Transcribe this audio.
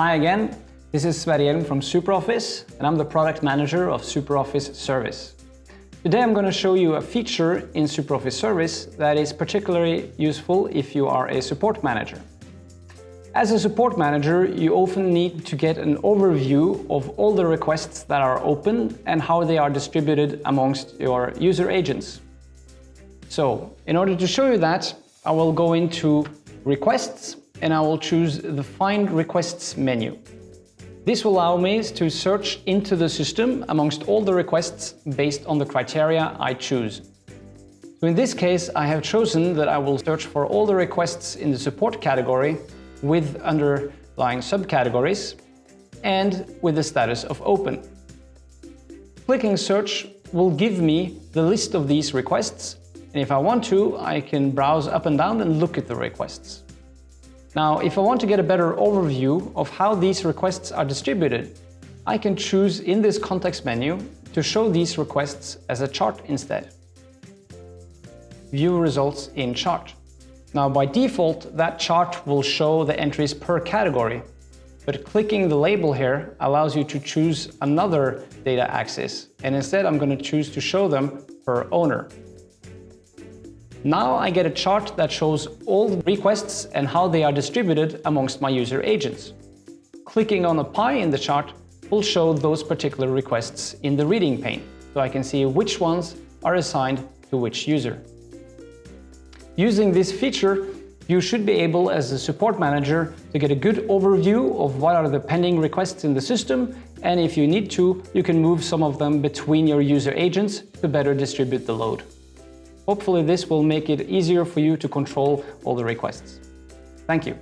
Hi again, this is Sverre from SuperOffice and I'm the product manager of SuperOffice Service. Today I'm going to show you a feature in SuperOffice Service that is particularly useful if you are a support manager. As a support manager, you often need to get an overview of all the requests that are open and how they are distributed amongst your user agents. So, in order to show you that, I will go into Requests and I will choose the Find Requests menu. This will allow me to search into the system amongst all the requests based on the criteria I choose. So in this case, I have chosen that I will search for all the requests in the support category with underlying subcategories and with the status of open. Clicking search will give me the list of these requests and if I want to, I can browse up and down and look at the requests. Now, if I want to get a better overview of how these requests are distributed, I can choose in this context menu to show these requests as a chart instead. View results in chart. Now, by default, that chart will show the entries per category, but clicking the label here allows you to choose another data axis, and instead I'm going to choose to show them per owner. Now I get a chart that shows all requests and how they are distributed amongst my user agents. Clicking on a pie in the chart will show those particular requests in the reading pane, so I can see which ones are assigned to which user. Using this feature, you should be able, as a support manager, to get a good overview of what are the pending requests in the system, and if you need to, you can move some of them between your user agents to better distribute the load. Hopefully this will make it easier for you to control all the requests. Thank you.